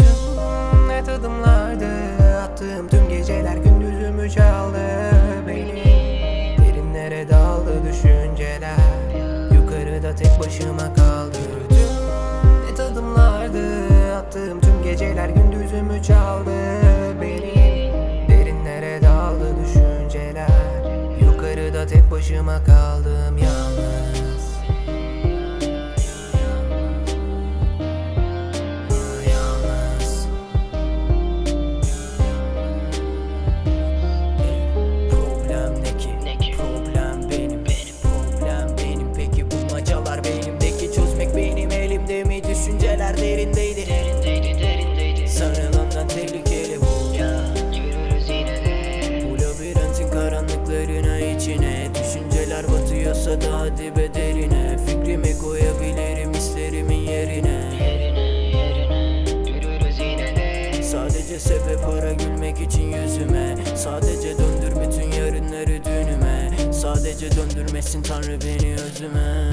Tüm net adımlardı. Attığım tüm geceler gündüzümü çaldı. Beni derinlere daldı düşünceler Yukarıda tek başıma kaldım Tüm net adımlardı. Attığım tüm geceler gündüzümü çaldı. olsa da hadi bedeline Fikrimi koyabilirim islerimin yerine. Sadece sebep para gülmek için yüzüme. Sadece döndür bütün yarınları dünüme. Sadece döndürmesin Tanrı beni özüme.